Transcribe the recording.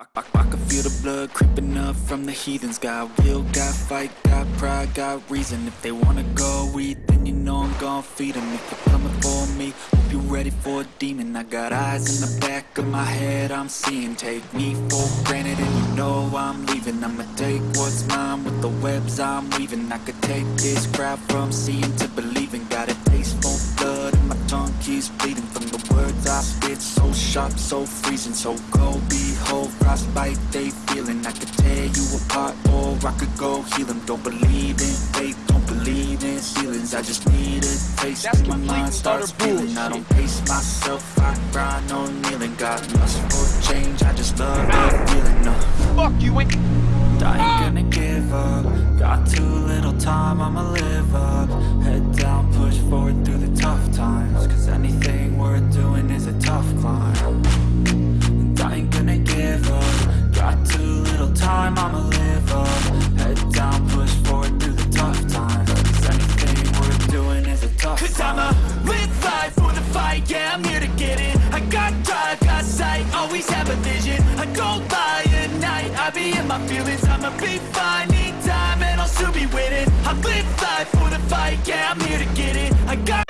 I, I, can feel the blood creeping up from the heathens. Got will, got fight, got pride, got reason. If they wanna go eat, then you know I'm gon' feed them If you're coming for me, hope you're ready for a demon. I got eyes in the back of my head, I'm seeing. Take me for granted and you know I'm leaving. I'ma take what's mine with the webs I'm weaving. I could take this crowd from seeing to believing. Got a spit, so freezing So cold, behold, frostbite they feeling. I could tear you apart or I could go heal them Don't believe in fate, don't believe in ceilings. I just need a taste. That's my mind starts feeling I don't pace myself, I grind on kneeling. Got lust for change, I just love the feeling uh. Fuck you and I ain't gonna give up. Got too little time, I'ma live up I'm here to get it I got drive, got sight, always have a vision. I don't lie at night, I be in my feelings. I'ma be fine, need time, and I'll soon be with it I live life for the fight, yeah, I'm here to get it I got